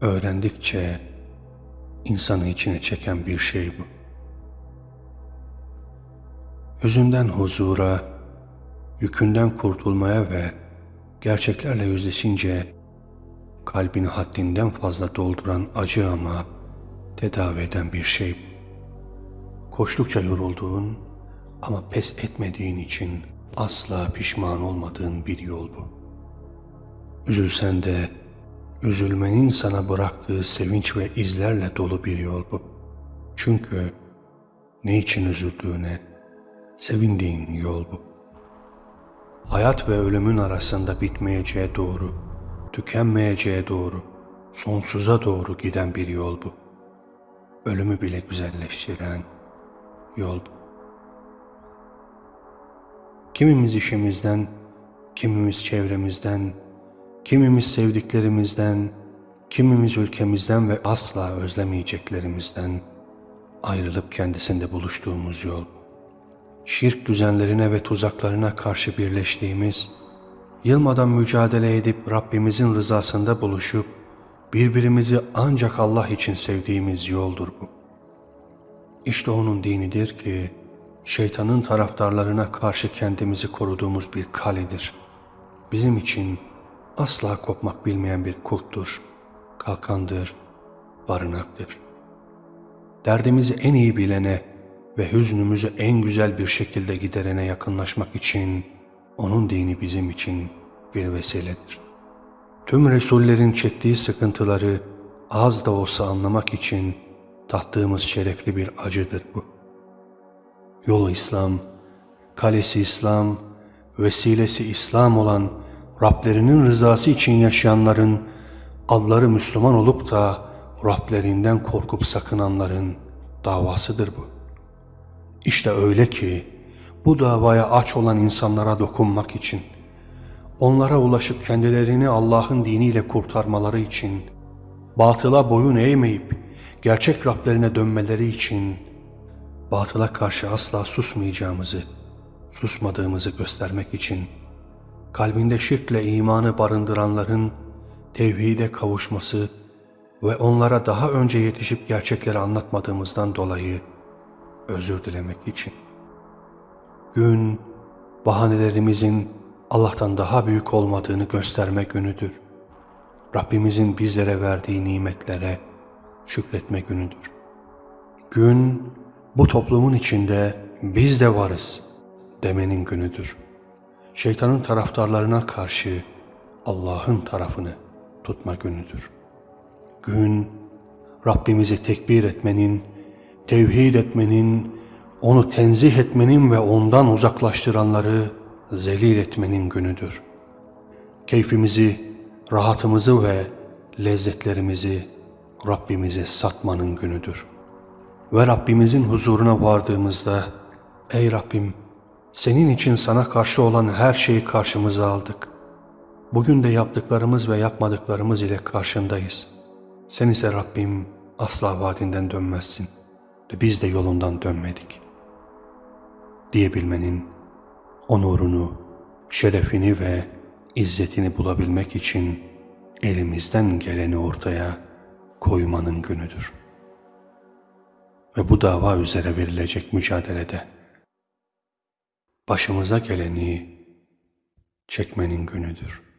öğrendikçe insanı içine çeken bir şey bu. Hüzünden huzura, yükünden kurtulmaya ve gerçeklerle yüzleşince kalbini haddinden fazla dolduran acı ama tedavi eden bir şey. Koştukça yorulduğun ama pes etmediğin için asla pişman olmadığın bir yol bu. Üzülsen de üzülmenin sana bıraktığı sevinç ve izlerle dolu bir yol bu. Çünkü ne için üzüldüğüne sevindiğin yol bu. Hayat ve ölümün arasında bitmeyeceğe doğru, tükenmeyeceğe doğru, sonsuza doğru giden bir yol bu. Ölümü bile güzelleştiren yol bu. Kimimiz işimizden, kimimiz çevremizden, kimimiz sevdiklerimizden, kimimiz ülkemizden ve asla özlemeyeceklerimizden ayrılıp kendisinde buluştuğumuz yol. Şirk düzenlerine ve tuzaklarına karşı birleştiğimiz, yılmadan mücadele edip Rabbimizin rızasında buluşup, birbirimizi ancak Allah için sevdiğimiz yoldur bu. İşte onun dinidir ki, şeytanın taraftarlarına karşı kendimizi koruduğumuz bir kaledir. Bizim için asla kopmak bilmeyen bir kulttur, kalkandır, barınaktır. Derdimizi en iyi bilene ve hüznümüzü en güzel bir şekilde giderene yakınlaşmak için onun dini bizim için bir vesiledir. Tüm Resullerin çektiği sıkıntıları az da olsa anlamak için tattığımız şerefli bir acıdır bu. Yolu İslam, kalesi İslam, vesilesi İslam olan Rablerinin rızası için yaşayanların, adları Müslüman olup da Rablerinden korkup sakınanların davasıdır bu. İşte öyle ki bu davaya aç olan insanlara dokunmak için, onlara ulaşıp kendilerini Allah'ın diniyle kurtarmaları için, batıla boyun eğmeyip gerçek Rablerine dönmeleri için, batıla karşı asla susmayacağımızı, susmadığımızı göstermek için, kalbinde şirkle imanı barındıranların tevhide kavuşması ve onlara daha önce yetişip gerçekleri anlatmadığımızdan dolayı özür dilemek için. Gün, bahanelerimizin Allah'tan daha büyük olmadığını gösterme günüdür. Rabbimizin bizlere verdiği nimetlere şükretme günüdür. Gün, bu toplumun içinde biz de varız demenin günüdür. Şeytanın taraftarlarına karşı Allah'ın tarafını tutma günüdür. Gün, Rabbimizi tekbir etmenin, tevhid etmenin, onu tenzih etmenin ve ondan uzaklaştıranları zelil etmenin günüdür. Keyfimizi, rahatımızı ve lezzetlerimizi Rabbimize satmanın günüdür. Ve Rabbimizin huzuruna vardığımızda, Ey Rabbim, senin için sana karşı olan her şeyi karşımıza aldık. Bugün de yaptıklarımız ve yapmadıklarımız ile karşındayız. Sen ise Rabbim asla vaadinden dönmezsin ve biz de yolundan dönmedik. Diyebilmenin onurunu, şerefini ve izzetini bulabilmek için elimizden geleni ortaya koymanın günüdür. Ve bu dava üzere verilecek mücadelede başımıza geleni çekmenin günüdür.''